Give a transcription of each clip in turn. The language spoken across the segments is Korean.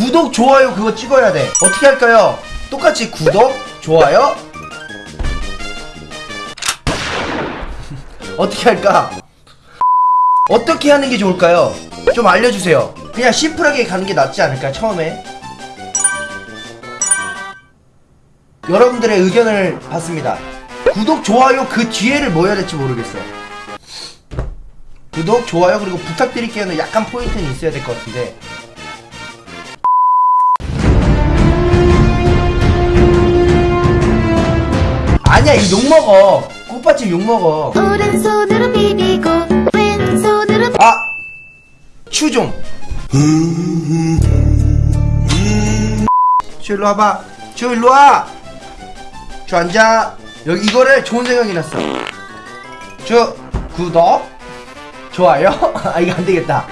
구독 좋아요 그거 찍어야 돼. 어떻게 할까요? 똑같이 구독 좋아요. 어떻게 할까? 어떻게 하는 게 좋을까요? 좀 알려주세요. 그냥 심플하게 가는 게 낫지 않을까 처음에? 여러분들의 의견을 받습니다. 구독 좋아요 그 뒤에를 뭐 해야 될지 모르겠어 구독 좋아요 그리고 부탁드릴게요는 약간 포인트는 있어야 될 것 같은데 아니야 이 욕먹어. 꽃밭집 욕먹어. 오른손으로 비비고 왼손으로 아! 추좀 추 일로 와봐. 추 일로 와! 추 앉아. 여기 이거를 좋은 생각이 났어. 추 구독? 좋아요? 아 이거 안되겠다.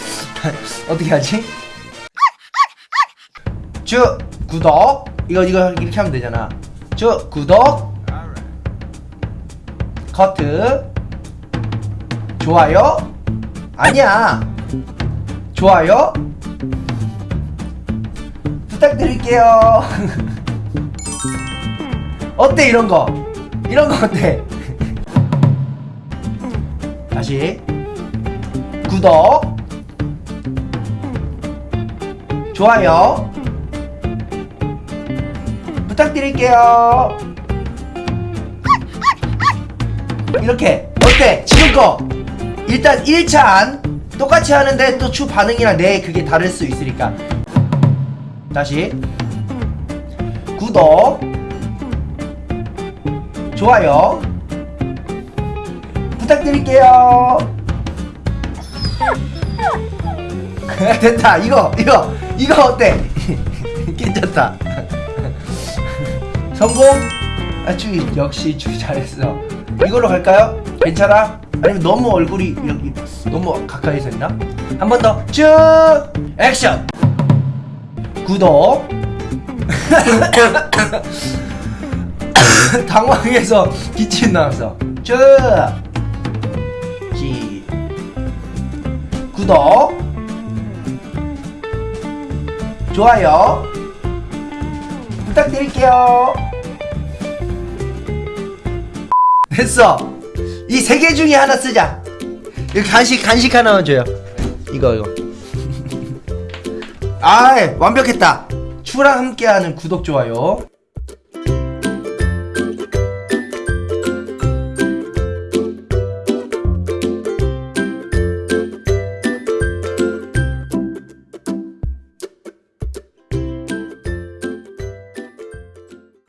어떻게 하지? 추 구독? 이거 이거 이렇게 하면 되잖아 추 구독. 커트. 좋아요. 아니야. 좋아요. 부탁드릴게요. 어때 이런 거? 이런 거 어때? 다시. 구독. 좋아요 부탁드릴게요. 이렇게 어때? 지금 거? 일단 1차 안 똑같이 하는데 또 추 반응이랑 내 그게 다를 수 있으니까. 다시. 구독. 좋아요. 부탁드릴게요. 됐다. 이거 이거 이거 어때? 괜찮다 성공? 아추 역시 추 잘했어. 이걸로 갈까요? 괜찮아? 아니면 너무 얼굴이 이렇게 너무 가까이서 있나? 한 번 더. 쭉! 액션! 구독! 당황해서 기침 나왔어 쭉! 지. 구독! 좋아요 부탁드릴게요 됐어. 이 세 개 중에 하나 쓰자. 이거 간식 간식 하나만 줘요. 이거 이거. 아 완벽했다. 추랑 함께하는 구독 좋아요